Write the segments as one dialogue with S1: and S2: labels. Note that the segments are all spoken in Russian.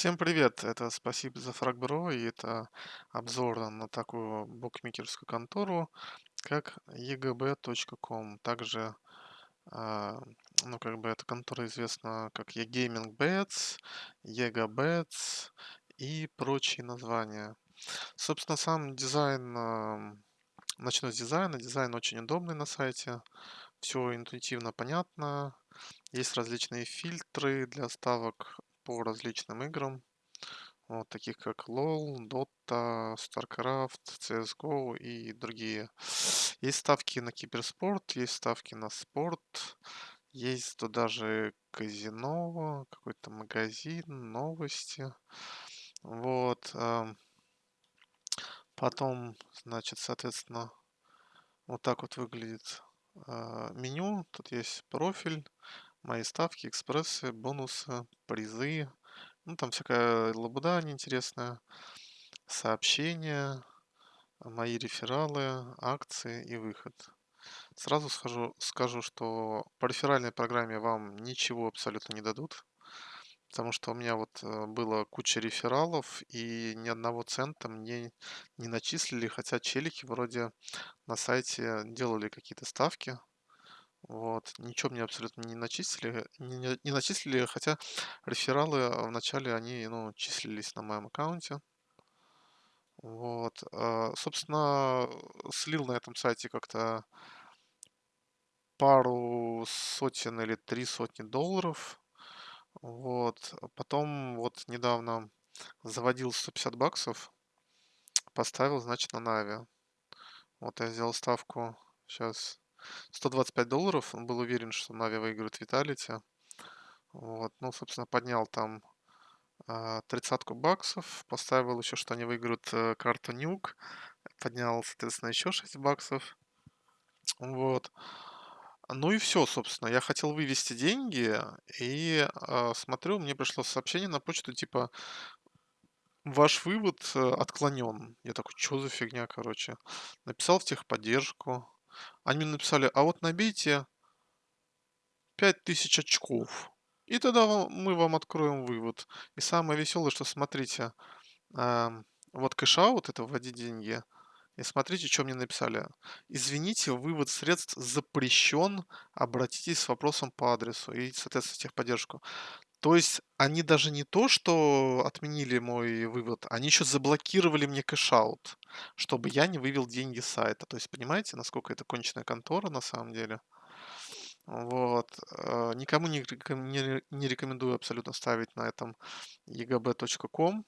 S1: Всем привет! Это спасибо за фрагбро, и это обзор на такую букмекерскую контору, как egb.com. Также, а, ну, как бы эта контора известна как eGaming Bets, EgaBets и прочие названия. Собственно, сам дизайн, а, начну с дизайна. Дизайн очень удобный на сайте, все интуитивно понятно. Есть различные фильтры для ставок по различным играм, вот, таких как LoL, Dota, StarCraft, CSGO и другие. Есть ставки на киберспорт, есть ставки на спорт, есть тут даже казино, какой-то магазин, новости. Вот. Потом, значит, соответственно, вот так вот выглядит меню. Тут есть профиль, мои ставки, экспрессы, бонусы, призы. Ну, там всякая лабуда неинтересная, сообщения, мои рефералы, акции и выход. Сразу скажу, скажу, что по реферальной программе вам ничего абсолютно не дадут, потому что у меня вот э, было куча рефералов, и ни одного цента мне не начислили, хотя челики вроде на сайте делали какие-то ставки, вот, ничего мне абсолютно не начислили, не, не- не начислили, хотя рефералы э, вначале они, ну, числились на моем аккаунте. Вот, а, собственно, слил на этом сайте как-то пару сотен или три сотни долларов. Вот, а потом вот недавно заводил 150 баксов, поставил, значит, на Нави. Вот я сделал ставку сейчас 125 долларов, он был уверен, что Нави выиграет Виталити. Вот, ну, собственно, поднял там а, тридцатку баксов, поставил еще, что они выиграют э, карту Нюк, поднял, соответственно, еще 6 баксов. Вот. Ну и все, собственно. Я хотел вывести деньги, и а, смотрю, мне пришло сообщение на почту, типа, ваш вывод отклонен. Я такой, что за фигня, короче. Написал в техподдержку. Они мне написали, а вот набейте 5000 очков. И тогда мы вам откроем вывод. И самое веселое, что смотрите, ам, вот кэшаут, это вводить деньги. И смотрите, что мне написали. Извините, вывод средств запрещен. Обратитесь с вопросом по адресу. И, соответственно, техподдержку. То есть они даже не то, что отменили мой вывод, они еще заблокировали мне кэшаут, чтобы я не вывел деньги с сайта. То есть понимаете, насколько это конченая контора на самом деле? Вот. э, Никому не, не не рекомендую абсолютно ставить на этом egb.com.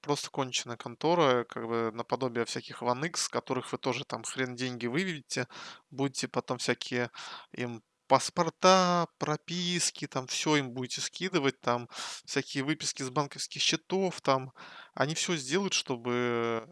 S1: Просто конченая контора, как бы наподобие всяких OneX, которых вы тоже там хрен деньги выведете, будете потом всякие им паспорта, прописки, там все им будете скидывать, там всякие выписки с банковских счетов, там они все сделают, чтобы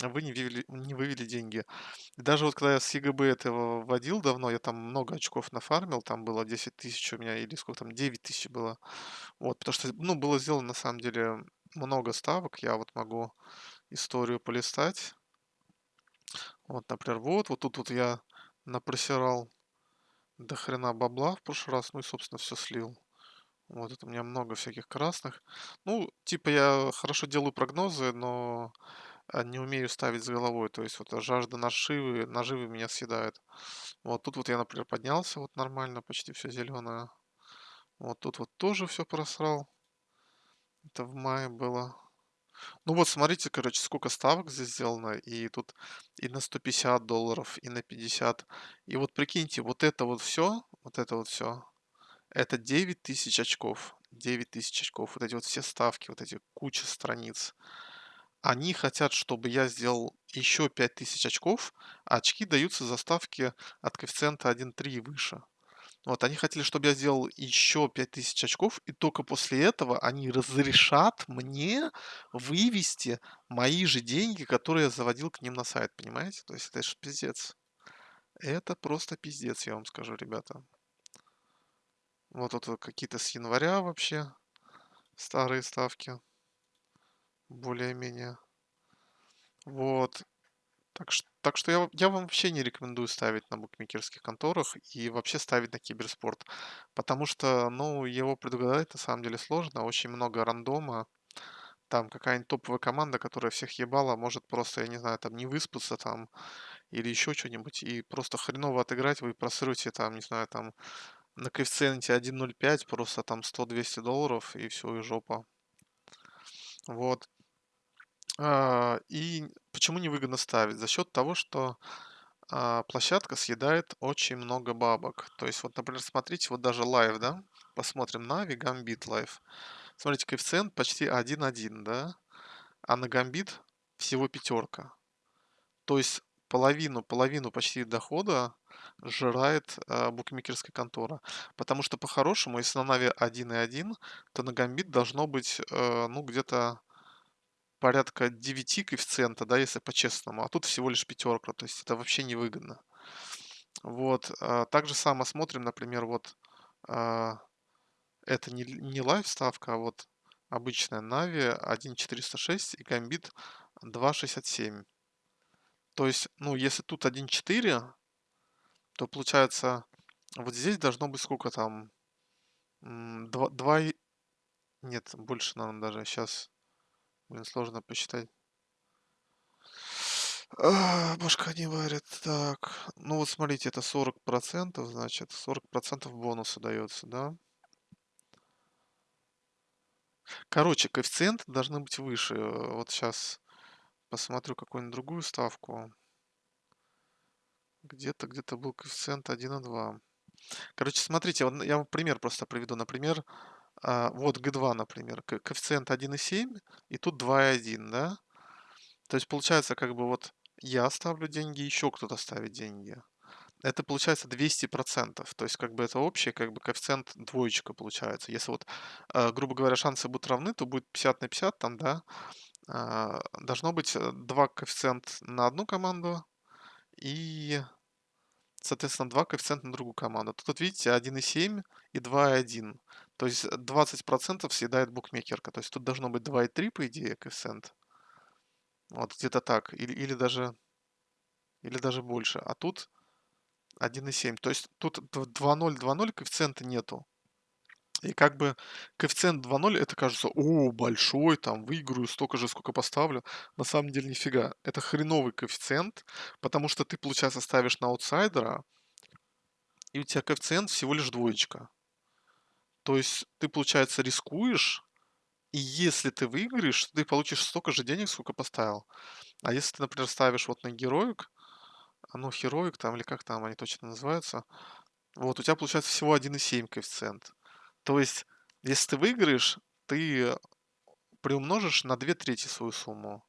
S1: вы не вывели, не вывели деньги. Даже вот когда я с ЕГБ этого вводил давно, я там много очков нафармил, там было 10 тысяч у меня, или сколько там, 9 тысяч было. Вот, потому что, ну, было сделано на самом деле много ставок, я вот могу историю полистать. Вот, например, вот, вот тут вот я напросирал до хрена бабла в прошлый раз, ну и, собственно, все слил. Вот это у меня много всяких красных. Ну, типа я хорошо делаю прогнозы, но а, не умею ставить с головой. То есть вот жажда наживы, наживы меня съедает. Вот тут вот я, например, поднялся вот нормально, почти все зеленое. Вот тут вот тоже все просрал. Это в мае было. Ну вот смотрите, короче, сколько ставок здесь сделано. И тут и на 150 долларов, и на 50. И вот прикиньте, вот это вот все, вот это вот все, это 9 тысяч очков. 9 тысяч очков. Вот эти вот все ставки, вот эти куча страниц. Они хотят, чтобы я сделал еще 5000 очков, а очки даются за ставки от коэффициента 1.3 и выше. Вот, они хотели, чтобы я сделал еще 5000 очков, и только после этого они разрешат мне вывести мои же деньги, которые я заводил к ним на сайт, понимаете? То есть это же пиздец. Это просто пиздец, я вам скажу, ребята. Вот тут какие-то с января вообще старые ставки. Более-менее. Вот. Так ш так что я я вам вообще не рекомендую ставить на букмекерских конторах и вообще ставить на киберспорт. Потому что, ну, его предугадать на самом деле сложно, очень много рандома. Там какая-нибудь топовая команда, которая всех ебала, может просто, я не знаю, там не выспаться там или еще чё-нибудь, и просто хреново отыграть. Вы просрете там, не знаю, там на коэффициенте 1.05 просто там 100-200 долларов, и всё, и жопа. Вот. А, и почему невыгодно ставить? За счет того, что, а, площадка съедает очень много бабок. То есть вот, например, смотрите, вот даже live, да, посмотрим Na'Vi, Gambit live. Смотрите, коэффициент почти 1.1, да, а на Гамбит всего пятерка. То есть половину половину почти дохода сжирает, а, букмекерская контора. Потому что по-хорошему, если на Na'Vi 1.1, то на Гамбит должно быть, э, ну, где-то порядка 9 коэффициента, да, если по-честному, а тут всего лишь пятерка, то есть это вообще невыгодно. Вот, а, так же само смотрим, например, вот, а, это не не live ставка, а вот обычная Na'Vi 1.406 и Гамбит 2.67. То есть, ну, если тут 1.4, то получается вот здесь должно быть сколько там, м, два два и нет, больше, наверно, даже щас, блин, сложно посчитать. А, башка не варит. Так, ну вот смотрите, это 40 %, значит, 40 % бонуса даётся, да? Короче, коэффициенты должны быть выше. Вот щас посмотрю какую-нибудь другую ставку. Где-то где-то был коэффициент 1,2. Короче, смотрите, я вам пример просто приведу. Например, а, вот G2, например, ко коэффициент 1,7 и тут 2,1, да? То есть получается, как бы вот я ставлю деньги, еще кто-то ставит деньги. Это получается 200 %. То есть как бы это общий как бы коэффициент двоечка получается. Если вот, а, грубо говоря, шансы будут равны, то будет 50 на 50 там, да. А, должно быть, э, 2 коэффициент на одну команду и, соответственно, 2 коэффициента на другую команду. Тут вот видите 1,7 и 2,1. То есть 20 % съедает букмекерка. То есть тут должно быть 2,3, по идее, коэффициент. Вот где-то так. Или или даже или даже больше. А тут 1,7. То есть тут дв 2,0 2,0 коэффициента нету. И как бы коэффициент 2,0 это кажется: "О, большой, там выиграю столько же, сколько поставлю". На самом деле нифига. Это хреновый коэффициент, потому что ты, получается, ставишь на аутсайдера и у тя коэффициент всего лишь двоечка. То есть ты, получается, рискуешь, и если ты выиграешь, ты получишь столько же денег, сколько поставил. А если ты, например, ставишь вот на Heroic, а, ну, Heroic там или как там они точно называются, вот у тя получается всего 1,7 коэффициент. То есть, если ты выиграешь, ты приумножишь на 2/3 свою сумму.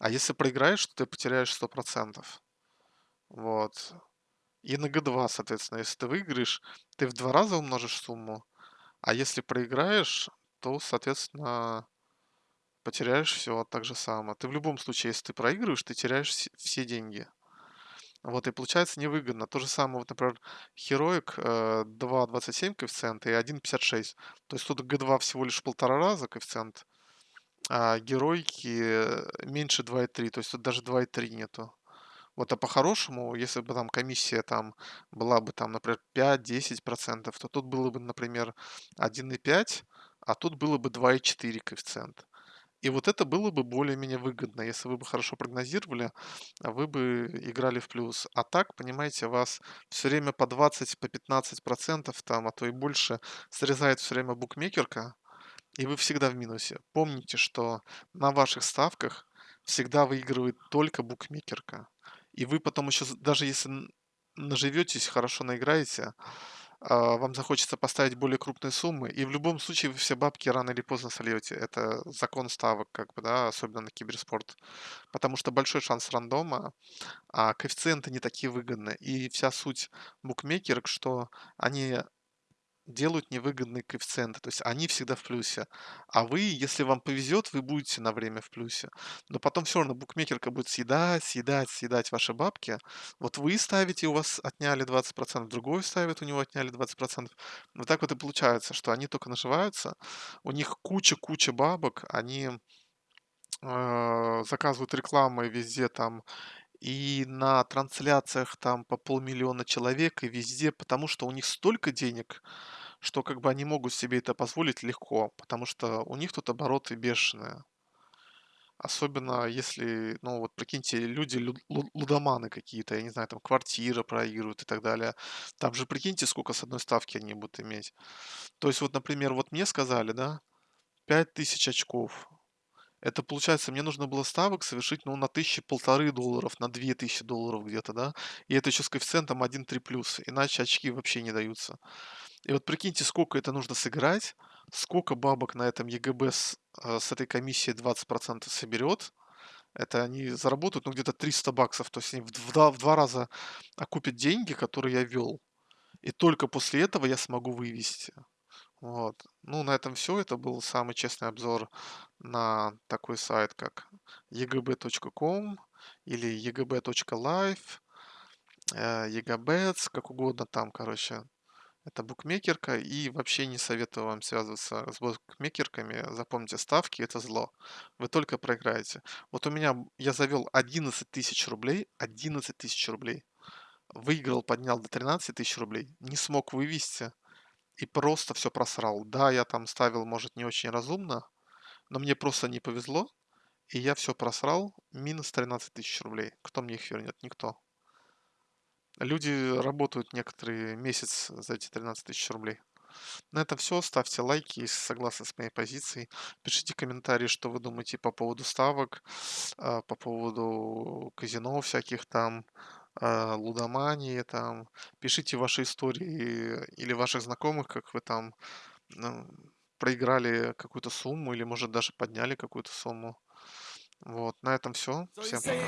S1: А если проиграешь, то ты потеряешь 100 %. Вот. И на G2, соответственно, если ты выиграешь, ты в 2 раза умножишь сумму, а если проиграешь, то, соответственно, потеряешь всё так же само. Ты в любом случае, если ты проигрываешь, ты теряешь вс все деньги. Вот и получается невыгодно. То же самое, вот, например, Heroic, э, 2,27 коэффициент и 1,56. То есть тут G2 всего лишь 1,5 раза коэффициент, а героики, э, меньше 2,3. То есть тут даже 2,3 нету. Вот, а по-хорошему, если бы там комиссия там была бы там, например, 5-10 %, то тут было бы, например, 1,5, а тут было бы 2,4 коэффициент. И вот это было бы более-менее выгодно. Если вы бы хорошо прогнозировали, вы бы играли в плюс. А так, понимаете, вас всё время по 20, по 15 % там, а то и больше срезает всё время букмекерка, и вы всегда в минусе. Помните, что на ваших ставках всегда выигрывает только букмекерка. И вы потом еще даже если наживетесь, хорошо наиграете, а, вам захочется поставить более крупные суммы, и в любом случае вы все бабки рано или поздно сольете. Это закон ставок, как бы, да, особенно на киберспорт. Потому что большой шанс рандома, а коэффициенты не такие выгодные. И вся суть букмекерок, что они делают невыгодные коэффициенты. То есть они всегда в плюсе. А вы, если вам повезет, вы будете на время в плюсе. Но потом всё равно букмекерка будет съедать, съедать, съедать ваши бабки. Вот вы ставите, у вас отняли 20 %, другой ставит, у него отняли 20 %. Вот так вот и получается, что они тока наживаются, у них куча-куча бабок, они, а, заказывают рекламой везде там И на трансляциях там по полмиллиона человек, и везде, потому что у них столько денег, что как бы они могут себе это позволить легко, потому что у них тут обороты бешеные. Особенно если, ну вот прикиньте, люди лю- лу- лудоманы какие-то, я не знаю, там квартиры проигрывают и так далее. Там же прикиньте, сколько с одной ставки они будут иметь. То есть вот, например, вот мне сказали, да, 5000 очков. Это получается, мне нужно было ставок совершить, ну, на тысячи полторы долларов, на две тысячи долларов где-то, да. И это еще с коэффициентом один три плюс, иначе очки вообще не даются. И вот прикиньте, сколько это нужно сыграть, сколько бабок на этом ЕГБ с, э, с этой комиссией 20% соберет. Это они заработают, ну, где-то 300 баксов. То есть они в два, в два раза окупят деньги, которые я вел. И только после этого я смогу вывести. Вот. Ну, на этом все. Это был самый честный обзор на такой сайт, как egb.com или egb.live, э, egabets, как угодно там, короче. Это букмекерка, и вообще не советую вам связываться с букмекерками. Запомните, ставки– это зло. Вы только проиграете. Вот у меня, я завел 11 тысяч рублей, 11 тысяч рублей. Выиграл, поднял до 13 тысяч рублей. Не смог вывести и просто все просрал. Да, я там ставил, может, не очень разумно, но мне просто не повезло, и я все просрал. Минус 13 тысяч рублей. Кто мне их вернет? Никто. Люди работают некоторые месяц за эти 13 тысяч рублей. На этом все. Ставьте лайки, если согласны с моей позицией. Пишите комментарии, что вы думаете по поводу ставок, а, по поводу казино всяких там, а, лудомании там. Пишите ваши истории или ваших знакомых, как вы там ну, проиграли какую-то сумму или, может, даже подняли какую-то сумму. Вот, на этом все. Всем пока.